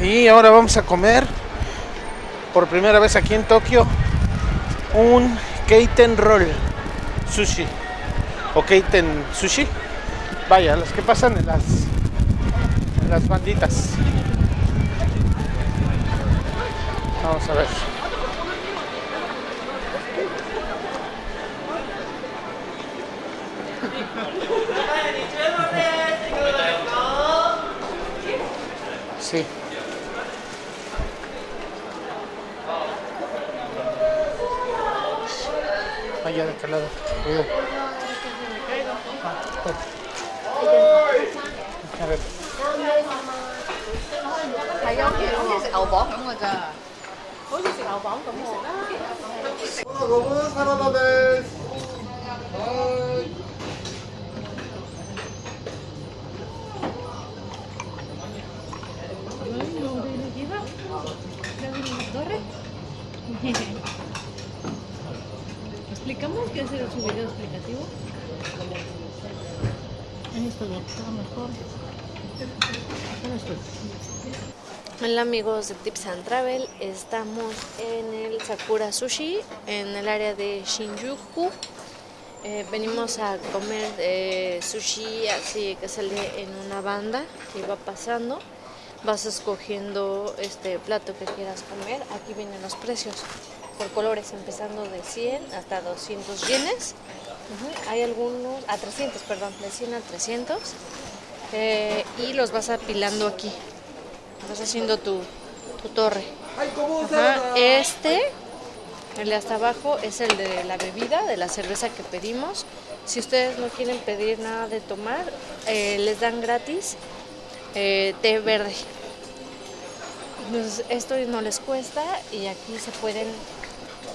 Y ahora vamos a comer por primera vez aquí en Tokio un Keiten Roll Sushi o Keiten Sushi. Vaya, los que pasan en las, las banditas. Vamos a ver. Sí. Allá de aquel lado. Cuidado. A ver. 係啊，好似好似食牛磅咁㗎咋。好似食牛磅咁食啦。ゴムサラダです。はい。 ¿Explicamos qué hacer su video explicativo? Esto ya está mejor. Hola amigos de Tips and Travel, estamos en el Sakura Sushi, en el área de Shinjuku. Eh, venimos a comer eh, sushi así que sale en una banda que va pasando. Vas escogiendo este plato que quieras comer. Aquí vienen los precios por colores, empezando de 100 hasta 200 yenes. Hay algunos, a 300, perdón, de 100 a 300. Eh, y los vas apilando aquí. Vas haciendo tu, tu torre. Ajá, Este, el de hasta abajo, es el de la bebida, de la cerveza que pedimos. Si ustedes no quieren pedir nada de tomar, eh, les dan gratis eh, té verde. Entonces, esto no les cuesta y aquí se pueden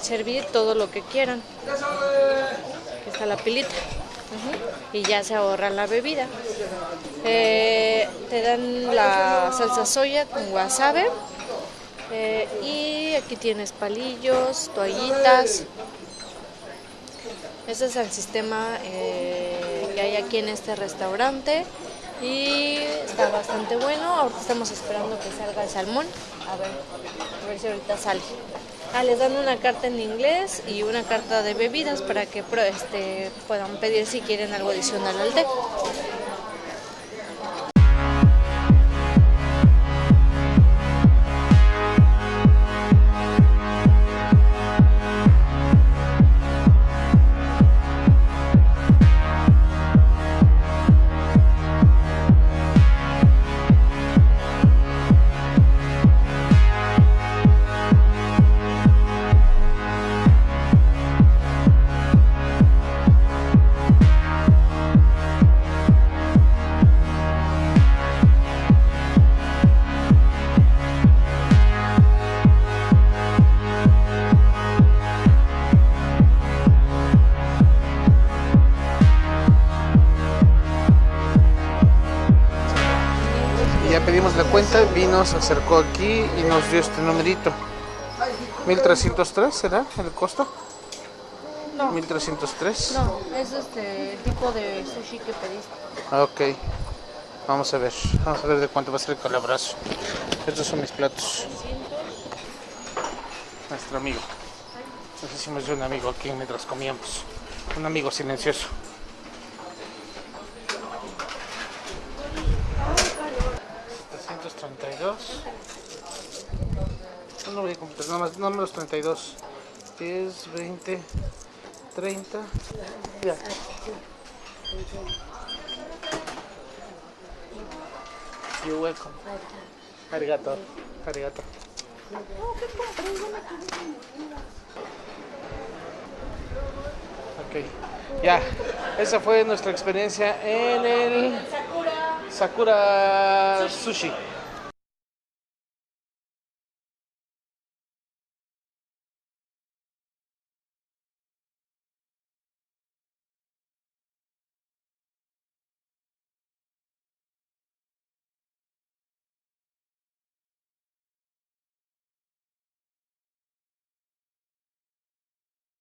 servir todo lo que quieran. Aquí está la pilita. Y ya se ahorra la bebida. Eh, te dan la salsa soya con wasabi. Eh, y aquí tienes palillos, toallitas. Ese es el sistema eh, que hay aquí en este restaurante. Y está bastante bueno. Ahorita estamos esperando que salga el salmón. A ver, a ver si ahorita sale. Ah, les dan una carta en inglés y una carta de bebidas para que este, puedan pedir si quieren algo adicional al té. Pedimos la cuenta, vino, se acercó aquí y nos dio este numerito. 1303 será el costo? No. 1303. No, es este tipo de sushi que pediste. Ok. Vamos a ver. Vamos a ver de cuánto va a ser el calabrazo. Estos son mis platos. Nuestro amigo. Nos hicimos de un amigo aquí mientras comíamos. Un amigo silencioso. $732. No voy a completar, nada más, nada más los 32. 10, 20, 30. Ya. You're welcome. Arigato. Arigato. Ok. Ya. Esa fue nuestra experiencia en el Sakura Sushi.